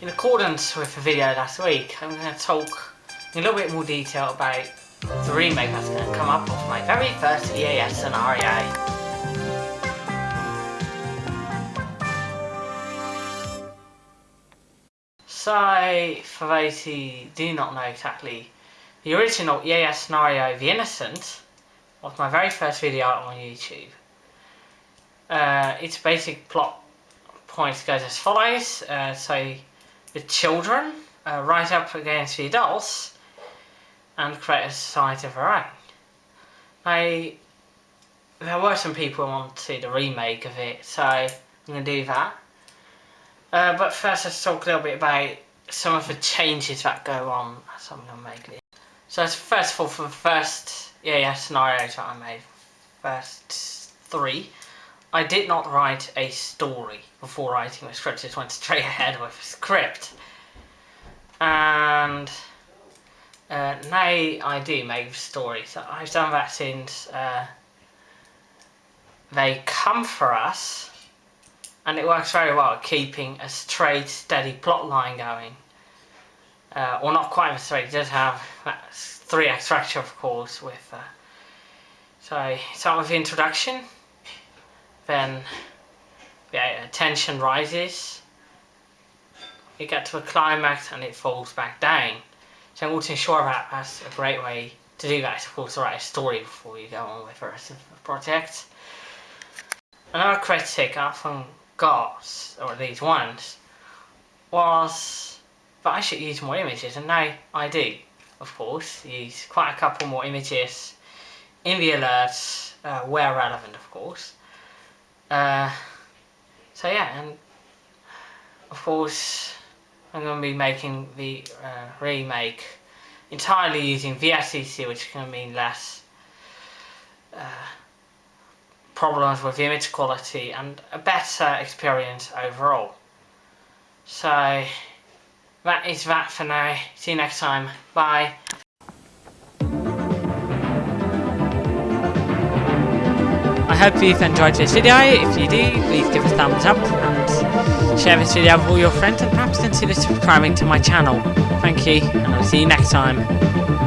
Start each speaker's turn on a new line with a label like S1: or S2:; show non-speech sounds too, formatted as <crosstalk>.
S1: in accordance with the video last week, I'm going to talk in a little bit more detail about the remake that's going to come up of my very first EAS scenario. So, for those who do not know exactly, the original EAS scenario, The Innocent, was my very first video on YouTube. Uh, its basic plot points goes as follows. Uh, so, the children uh, rise up against the adults and create a society of their own. Now, there were some people who wanted a remake of it, so I'm going to do that. Uh, but first let's talk a little bit about some of the changes that go on as I'm going to make. So first of all, for the first yeah, yeah, scenarios that I made, first three, I did not write a story before writing the script, just went straight <laughs> ahead with a script. And uh, now I do make stories. I've done that since uh, They Come For Us, and it works very well keeping a straight, steady plot line going. Uh, well, not quite a straight, it does have three act structure, of course, with... Uh, so, start with the introduction, then yeah, tension rises, you get to a climax and it falls back down. So I'm also sure that that's a great way to do that, of course, to write a story before you go on with the rest of the project. Another critic I often got, or at least once, was that I should use more images, and now I do, of course, use quite a couple more images in the alerts, uh, where relevant, of course. Uh, so yeah, and of course I'm going to be making the uh, remake entirely using VSCC, which can mean less uh, problems with image quality and a better experience overall. So that is that for now. See you next time. Bye. Hope you've enjoyed this video. If you do, please give a thumbs up and share this video with all your friends and perhaps consider subscribing to my channel. Thank you, and I'll see you next time.